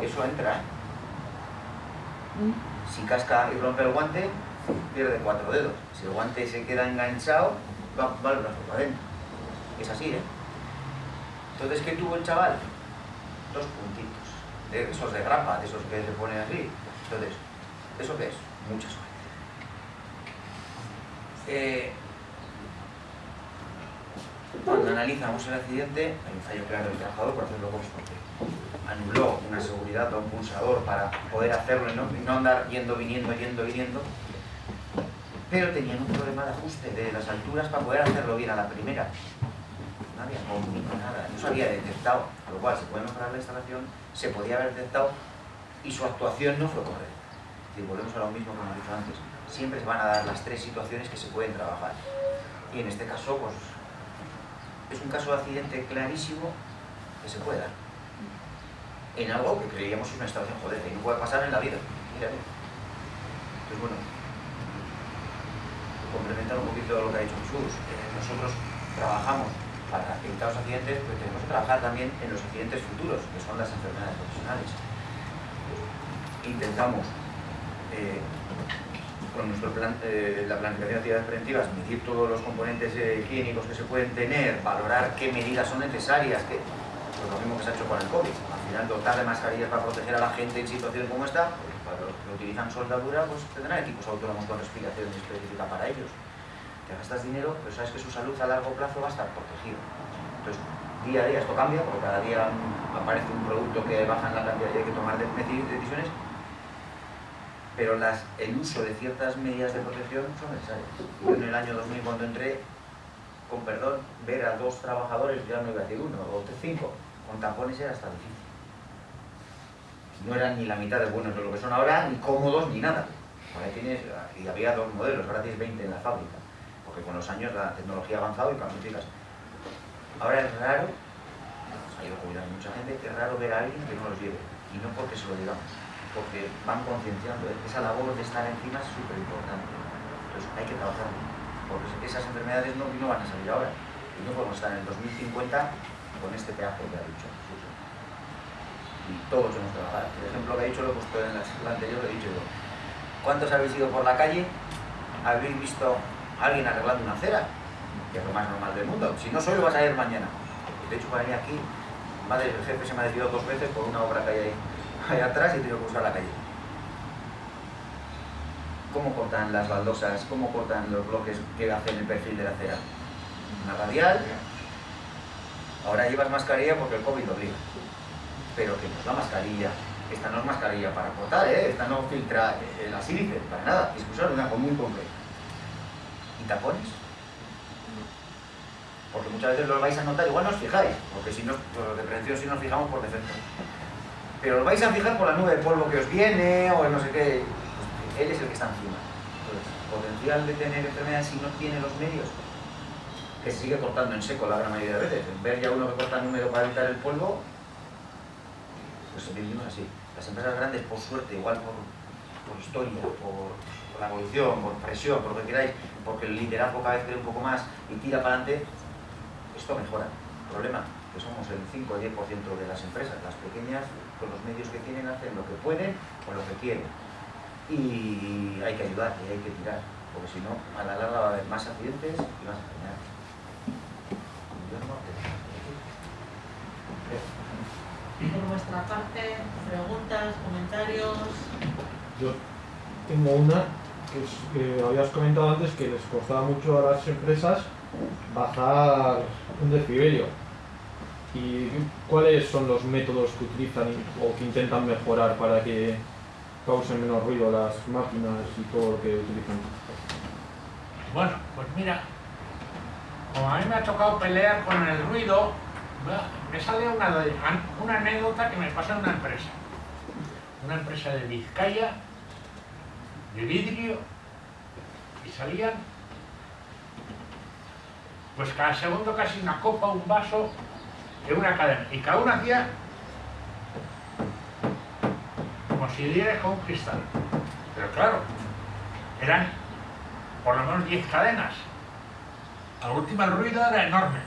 eso entra. Si casca y rompe el guante, pierde cuatro dedos. Si el guante se queda enganchado, va, va el brazo para adentro. Es así, ¿eh? Entonces, ¿qué tuvo el chaval? Dos puntitos. De esos de grapa, de esos que se ponen así. Entonces, ¿Eso qué es? Mucha suerte. Eh, cuando analizamos el accidente, hay un fallo claro del trabajador, por hacerlo porque anuló una seguridad o un pulsador para poder hacerlo y no, andar yendo, viniendo, yendo, viniendo, pero tenían un problema de ajuste de las alturas para poder hacerlo bien a la primera. no había nada, no se había detectado, con lo cual se puede mejorar la instalación, se podía haber detectado y su actuación no fue correcta. Y volvemos a lo mismo que hemos dicho antes, siempre se van a dar las tres situaciones que se pueden trabajar. Y en este caso, pues, es un caso de accidente clarísimo que se puede dar. En algo que creíamos es una instalación, joder, que no puede pasar en la vida. Entonces, bueno, complementar un poquito lo que ha dicho Jesús. Eh, nosotros trabajamos para evitar los accidentes, pero tenemos que trabajar también en los accidentes futuros, que son las enfermedades profesionales. Intentamos, con nuestro plan, eh, la planificación de actividades preventivas, medir todos los componentes clínicos que se pueden tener, valorar qué medidas son necesarias, que, pues lo mismo que se ha hecho con el COVID. Al final, dotar de mascarillas para proteger a la gente en situaciones como esta, para los que utilizan soldadura, pues tendrán equipos autónomos con respiración específica para ellos. Te gastas dinero, pero sabes que su salud a largo plazo va a estar protegida. Entonces, día a día esto cambia, porque cada día aparece un producto que baja en la cantidad y hay que tomar decisiones, pero el uso de ciertas medidas de protección son necesarias. Yo en el año 2000 cuando entré, con perdón, ver a dos trabajadores, ya no iba a decir uno, o cinco, con tapones era hasta difícil no eran ni la mitad de buenos de lo que son ahora, ni cómodos, ni nada. tienes, y había dos modelos, ahora tienes 20 en la fábrica, porque con los años la tecnología ha avanzado y cambios Ahora es raro, ha ido jubilando mucha gente, es raro ver a alguien que no los lleve, y no porque se lo digamos, porque van concienciando, ¿eh? esa labor de estar encima es súper importante. Entonces hay que trabajar, porque esas enfermedades no, no van a salir ahora, y no podemos estar en el 2050 con este pedazo que ha dicho y todos hemos trabajado. El ejemplo que ha dicho lo he puesto en la charla anterior, lo he dicho yo. ¿Cuántos habéis ido por la calle? ¿Habéis visto a alguien arreglando una acera? Que es lo más normal del mundo. Si no soy, lo vas a ir mañana. De hecho, para venir aquí, madre, el jefe se me ha decidido dos veces por una obra que hay ahí, ahí atrás y he tenido que buscar la calle. ¿Cómo cortan las baldosas? ¿Cómo cortan los bloques que hacen el perfil de la acera? Una radial. Ahora llevas mascarilla porque el COVID obliga pero que no es la mascarilla. Esta no es mascarilla para cortar, ¿eh? esta no filtra eh, la sílice, para nada, es usar una común concreta. ¿Y tapones? Porque muchas veces los vais a notar, igual no os fijáis, porque si no, de prevención si nos fijamos por defecto. Pero os vais a fijar por la nube de polvo que os viene, o no sé qué, pues él es el que está encima. Entonces, potencial de tener enfermedades si no tiene los medios, que se sigue cortando en seco la gran mayoría de veces. Ver ya uno que corta en húmedo para evitar el polvo, pues vivimos así. Las empresas grandes, por suerte, igual por, historia, por, la evolución, por presión, por lo que queráis, porque el liderazgo cada vez cree un poco más y tira para adelante, esto mejora. El problema, que somos el 5 o 10% de las empresas, las pequeñas, con los medios que tienen, hacen lo que pueden o lo que quieren. Y hay que ayudar y hay que tirar, porque si no, a la larga va a haber más accidentes y más enfermedades.
por vuestra parte, preguntas, comentarios.
Yo tengo una que, habías comentado antes que les costaba mucho a las empresas bajar un decibelio. ¿Y cuáles son los métodos que utilizan o que intentan mejorar para que causen menos ruido las máquinas y todo lo que utilizan?
Bueno, pues mira, como a mí me ha tocado pelear con el ruido, me sale una, una anécdota que me pasa en una empresa. Una empresa de Vizcaya, de vidrio, y salían, pues cada segundo casi una copa, un vaso, de una cadena. Y cada uno hacía como si diera con un cristal. Pero claro, eran por lo menos 10 cadenas. La última el ruido era enorme.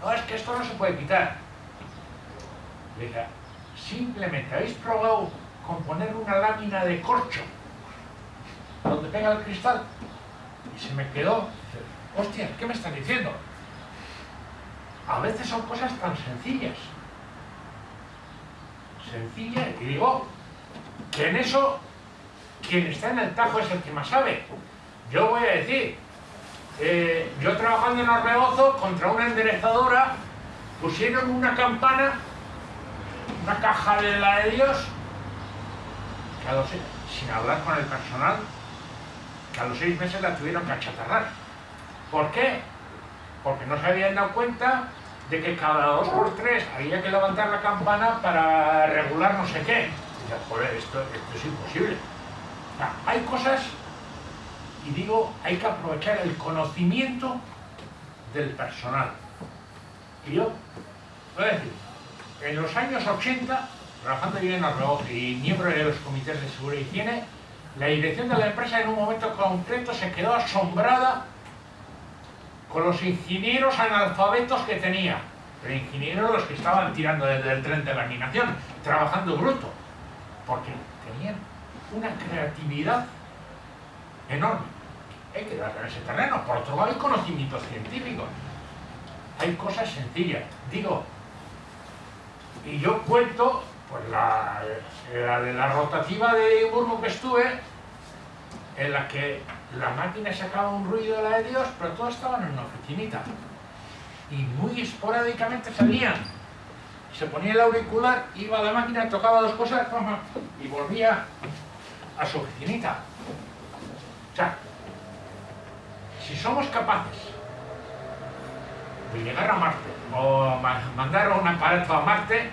No, es que esto no se puede quitar. Simplemente habéis probado con poner una lámina de corcho donde pega el cristal. Y se me quedó, hostia, ¿qué me estás diciendo? A veces son cosas tan sencillas. Sencillas, y digo, que en eso quien está en el tajo es el que más sabe. Yo voy a decir, eh, yo trabajando en Orbegozo contra una enderezadora pusieron una campana, una caja de la de Dios, a los, sin hablar con el personal, que a los seis meses la tuvieron que achatarrar. ¿Por qué? Porque no se habían dado cuenta de que cada dos por tres había que levantar la campana para regular no sé qué. Y joder, esto, esto es imposible. hay cosas, y digo, hay que aprovechar el conocimiento del personal. Y yo, voy a decir, en los años 80, trabajando yo en reloj y miembro de los comités de seguridad y higiene, la dirección de la empresa en un momento concreto se quedó asombrada con los ingenieros analfabetos que tenía. Pero ingenieros los que estaban tirando desde el tren de laminación, trabajando bruto. Porque tenían una creatividad enorme. Hay que darle ese terreno. Por otro lado, hay conocimientos científicos. Hay cosas sencillas. Digo, y yo cuento, pues la, la de la rotativa de Burgo que estuve, en la que la máquina sacaba un ruido de la de Dios, pero todos estaban en una oficinita. Y muy esporádicamente salían. Se ponía el auricular, iba a la máquina, tocaba dos cosas y volvía a su oficinita. O sea, si somos capaces de llegar a Marte o mandar un aparato a Marte,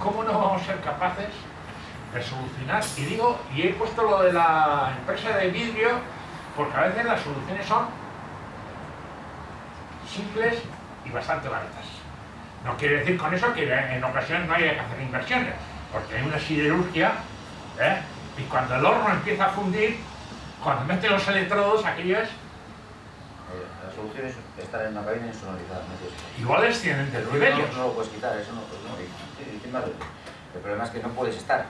¿cómo no vamos a ser capaces de solucionar? Y digo, y he puesto lo de la empresa de vidrio, porque a veces las soluciones son simples y bastante baratas. No quiere decir con eso que en ocasiones no haya que hacer inversiones, porque hay una siderurgia, ¿eh? y cuando el horno empieza a fundir, cuando mete los electrodos, aquello es
la solución es estar en una cabina insonorizada.
Iguales tienen del
No, no, lo puedes quitar, eso no, pues no. el problema es que no puedes estar.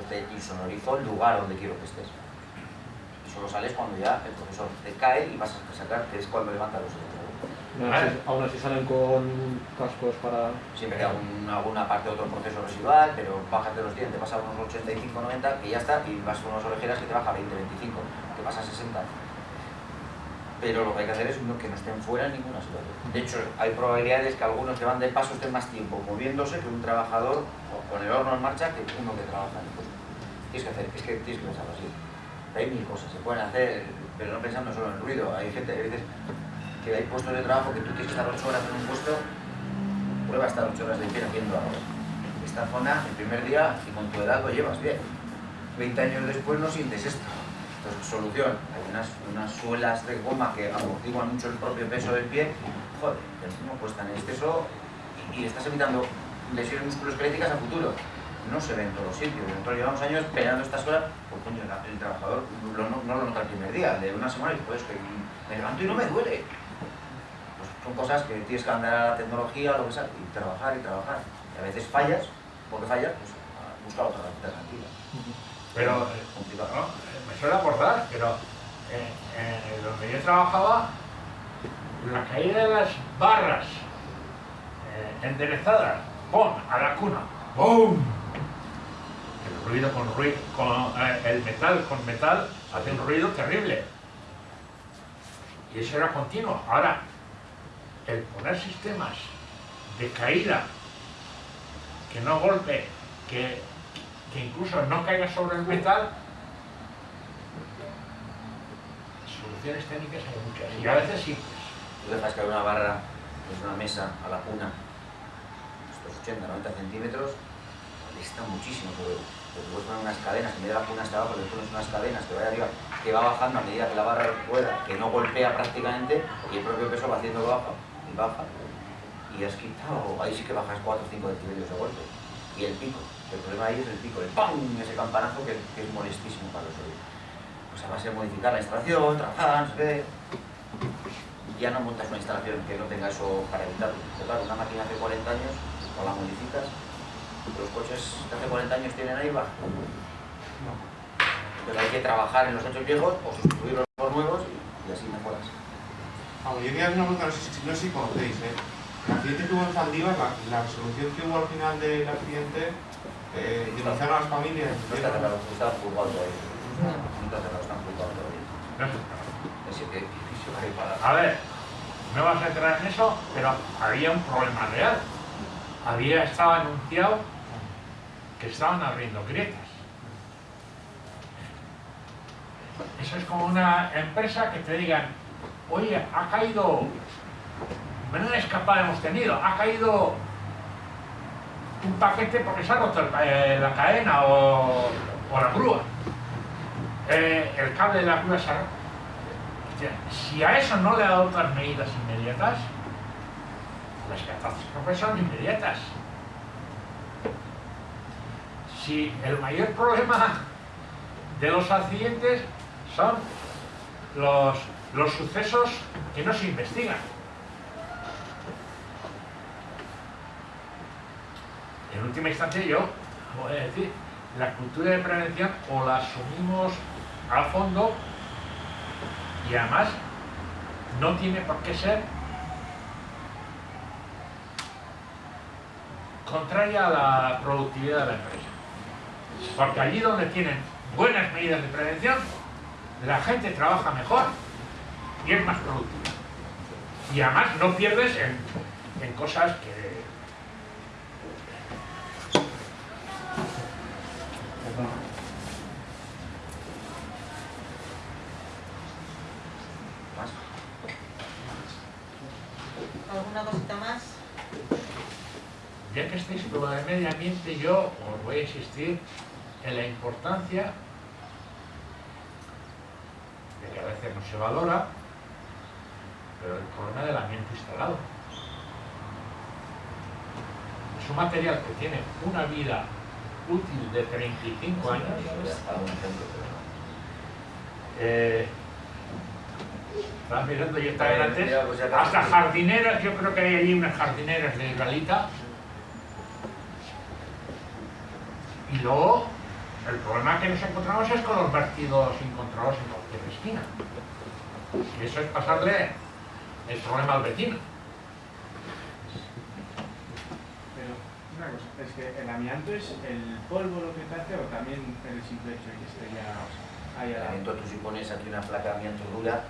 Pues te insonorizo el lugar donde quiero que estés. Y solo sales cuando ya el profesor te cae y vas a sacar, que es cuando levanta los
dedos. aún así salen con cascos para...
Siempre hay alguna parte de otro proceso residual, pero bájate los dientes, vas a unos 85-90 y ya está, y vas con unas orejeras que te baja 20-25, que pasa a 60 pero lo que hay que hacer es que no estén fuera en ninguna situación. De hecho, hay probabilidades que algunos que van de paso estén más tiempo moviéndose que un trabajador con el horno en marcha que uno que trabaja en el puesto. Tienes que hacer, es que tienes que pensarlo así. Hay mil cosas, se pueden hacer, pero no pensando solo en el ruido. Hay gente, hay veces que hay puestos de trabajo que tú tienes que estar 8 horas en un puesto, prueba estar 8 horas de pie haciendo algo. Esta zona, el primer día, y con tu edad lo llevas bien. 20 años después no sientes esto. Entonces, solución, hay unas, unas suelas de goma que amortiguan mucho el propio peso del pie, joder, encima cuestan en exceso y, y, estás evitando lesiones musculoesqueléticas a futuro. No se ven en todos los sitios. Nosotros llevamos años esperando estas horas, pues coño, el trabajador no, lo nota el primer día, de una semana y pues que me levanto y no me duele. Pues son cosas que tienes que andar a la tecnología, lo que sea, y trabajar y trabajar. Y a veces fallas, porque fallas, pues busca otra alternativa.
Pero, es complicado. ¿no? suele acordar, pero eh, donde yo trabajaba, la caída de las barras eh, enderezadas, ¡pum! a la cuna, ¡bum! Ruido con ruido, con, eh, el metal con metal hace un ruido terrible. Y eso era continuo. Ahora, el poner sistemas de caída, que no golpe, que, que incluso no caiga sobre el metal, soluciones técnicas hay muchas, y a veces sí.
Tú dejas caer una barra, una mesa a la cuna, estos 80, 90 centímetros, está muchísimo porque Te puedes poner unas cadenas, en vez de la cuna hasta abajo, le pones unas cadenas que vaya arriba, que va bajando a medida que la barra pueda, que no golpea prácticamente, y el propio peso va haciendo baja y baja, y has quitado, ahí sí que bajas 4 o 5 decibelios de golpe. Y el pico, el problema ahí es el pico, el ¡pam! ese campanazo que, es molestísimo para los oídos pues a base de modificar la instalación, trabajar, no sé. Ya no montas una instalación que no tenga eso para evitarlo. Pero claro, una máquina hace 40 años, o la modificas, los coches que hace 40 años tienen ahí va. No. Entonces hay que trabajar en los hechos viejos o sustituirlos por nuevos y, así mejoras.
Ah, yo quería una pregunta, no sé, no sé si conocéis, ¿eh? El accidente que hubo en Zaldívar, la, la resolución que hubo al final del accidente, eh, denunciaron a las familias.
No está cerrado, está juzgado todavía.
A ver, no vas a entrar en eso, pero había un problema real. Había estado anunciado que estaban abriendo grietas. Eso es como una empresa que te digan, oye, ha caído menuda escapada hemos tenido. Ha caído un paquete porque se ha roto eh, la cadena o, la grúa. Eh, el cable de la grúa se ha roto. Si a eso no le otras medidas inmediatas, las catástrofes son inmediatas. Si el mayor problema de los accidentes son los, los sucesos que no se investigan. En última instancia yo voy a decir, la cultura de prevención o la asumimos a fondo y además no tiene por qué ser contraria a la productividad de la empresa. Porque allí donde tienen buenas medidas de prevención, la gente trabaja mejor y es más productiva. Y además no pierdes en, en cosas que...
¿Alguna cosita más?
Ya que estáis con lo de medio ambiente, yo os voy a insistir en la importancia de que a veces no se valora, pero el problema del ambiente instalado. Es un material que tiene una vida útil de 35 años. Eh, estaba mirando yo esta antes, hasta jardineras, yo creo que hay allí unas jardineras de Galita. Y luego el problema que nos encontramos es con los vertidos incontrolados en cualquier esquina. Y eso es pasarle el problema al vecino.
Pero una cosa, es que el amianto es el polvo lo que te hace o también el simple hecho de que esté ya ahí
El
al
amianto, tú si pones aquí una placa de amianto dura,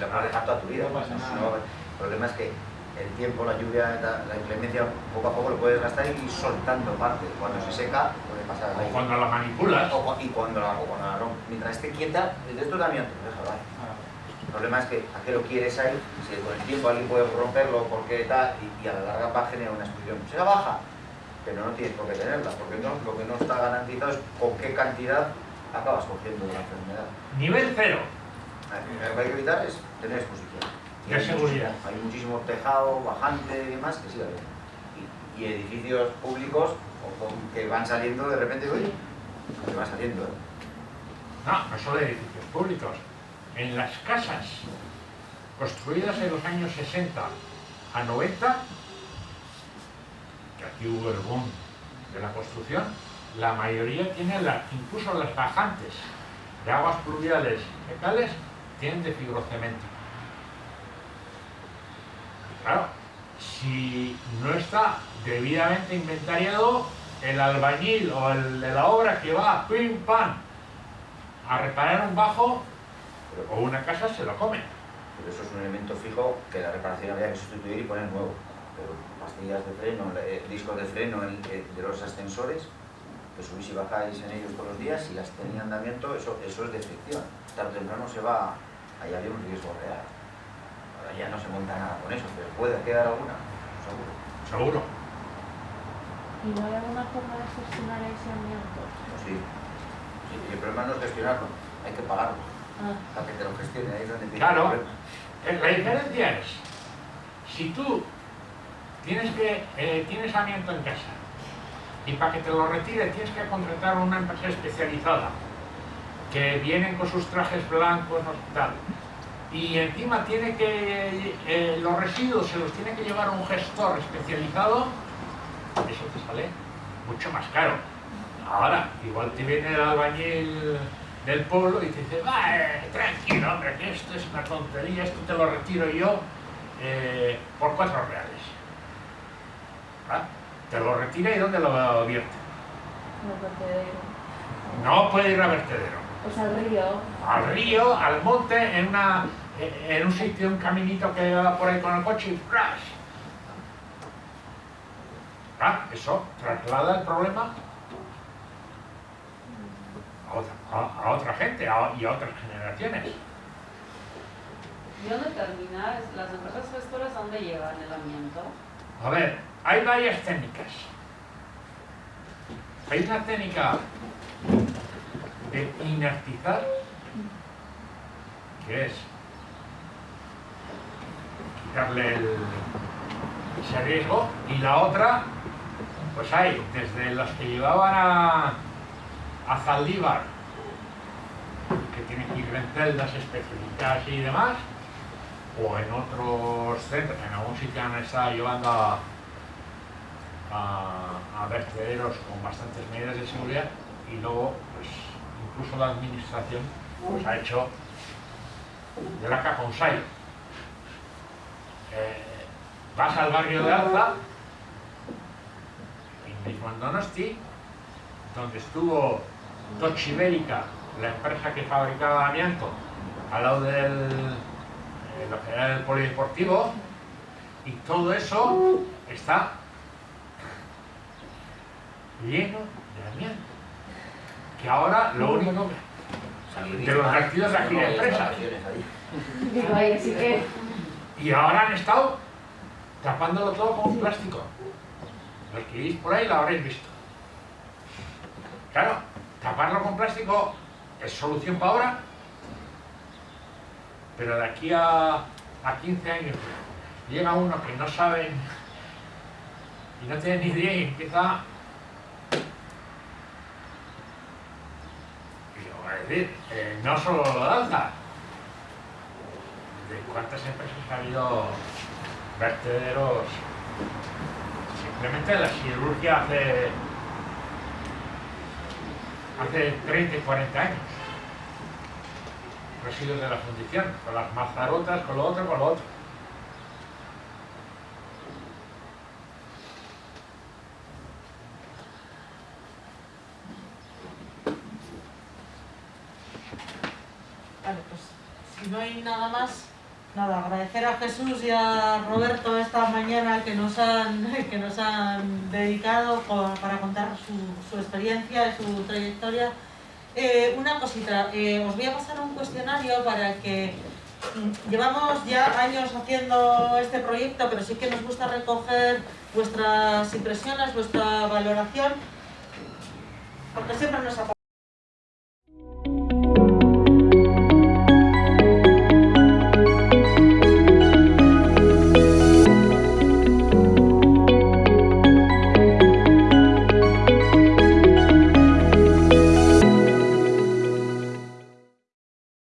la vas a dejar toda tu vida.
No pasa nada.
No, el problema es que el tiempo, la lluvia, la, inclemencia, poco a poco lo puedes gastar y ir soltando parte. Cuando se seca, puede pasar
O
ahí.
cuando la manipulas,
O y cuando la, o cuando la rom- mientras esté quieta, de esto es de amianto, déjalo ahí.
Ah,
El problema es que a qué lo quieres ahí, si con el tiempo alguien puede romperlo porque tal, y, y a la larga va a generar una explosión. Será baja, pero no tienes por qué tenerla, porque no, lo que no está garantizado es con qué cantidad acabas cogiendo la enfermedad.
nivel cero.
Lo que hay que evitar es tener exposición. Hay
seguridad.
Hay muchísimo tejado, bajante y demás que sigue habiendo. Y, y edificios públicos o con- que van saliendo de repente, uy, que va saliendo. ¿eh?
No, no solo edificios públicos. En las casas construidas en los años 60 a 90, que aquí hubo el boom de la construcción, la mayoría tienen, la, incluso las bajantes de aguas pluviales fecales, tienen de fibrocemento. Claro, si no está debidamente inventariado, el albañil o el de la obra que va, pim, pam, a reparar un bajo o una casa se lo come.
pero eso es un elemento fijo que la reparación habría que sustituir y poner nuevo. Pero pastillas de freno, eh, discos de freno el- de los ascensores, que subís y bajáis en ellos todos los días, si las tenían andamiento, eso, eso es de fricción. Tarde o temprano se va, ahí había un riesgo real. Ahora ya no se monta nada con eso, pero puede quedar alguna, seguro.
Seguro.
¿Y no hay alguna forma de gestionar ese amianto?
Pues sí. Sí, y el problema no es gestionarlo, hay que pagarlo.
Ah,
Para que te lo gestione, ahí es donde empieza
Claro.
el.
Eh, La diferencia es, si tú tienes, que, eh, tienes amianto en casa y para que te lo retire tienes que contratar a una empresa especializada que vienen con sus trajes blancos, no tal, y encima tiene que, eh, los residuos se los tiene que llevar a un gestor especializado, eso te sale mucho más caro. Ahora, igual te viene el albañil del pueblo y te dice, va, eh, tranquilo, hombre, que esto es una tontería, esto te lo retiro yo eh, por cuatro reales. Te lo retira y ¿dónde lo vierte?
no.
No puede ir a vertedero.
Pues al río.
Al río, al monte, en, una, en un sitio, un caminito que va por ahí con el coche y ¡flash! Ah, eso traslada el problema a otra, a- a otra gente a- y a otras generaciones.
¿Y dónde termina? ¿Las empresas gestoras dónde llevan el amianto?
A ver, hay varias técnicas. Hay una técnica de inertizar, que es el, ese riesgo, y la otra, pues hay desde los que llevaban a, a Zaldívar, que tienen que ir en celdas especificadas y demás, o en otros centros, en algún sitio han estado llevando a, a, a vertederos con bastantes medidas de seguridad y luego, pues, incluso la administración pues, ha hecho de la caja un. Eh, vas al barrio de Alza, y mismo en Donosti, donde estuvo Tochi Ibérica, la empresa que fabricaba amianto, al lado del eh, lo que era el polideportivo, y todo eso está lleno de amianto. Que ahora lo único que de los vertidos de aquí de empresas.
Digo, ahí así que...
Y ahora han estado tapándolo todo con plástico. Los que veis por ahí lo habréis visto. Claro, taparlo con plástico es solución para ahora, pero de aquí a, a 15 años llega uno que no sabe y no tiene ni idea y empieza y yo voy a decir, eh, no solo lo danza, de cuántas empresas ha habido vertederos simplemente la siderurgia hace hace 30 y 40 años residuos de la fundición, con las mazarotas, con lo otro, con lo otro.
Vale, pues si no hay nada más, nada, agradecer a Jesús y a Roberto esta mañana que nos han, que nos han dedicado para contar su, su experiencia y su trayectoria. Eh, una cosita, eh, os voy a pasar un cuestionario para que mm, llevamos ya años haciendo este proyecto, pero sí que nos gusta recoger vuestras impresiones, vuestra valoración, porque siempre nos aporta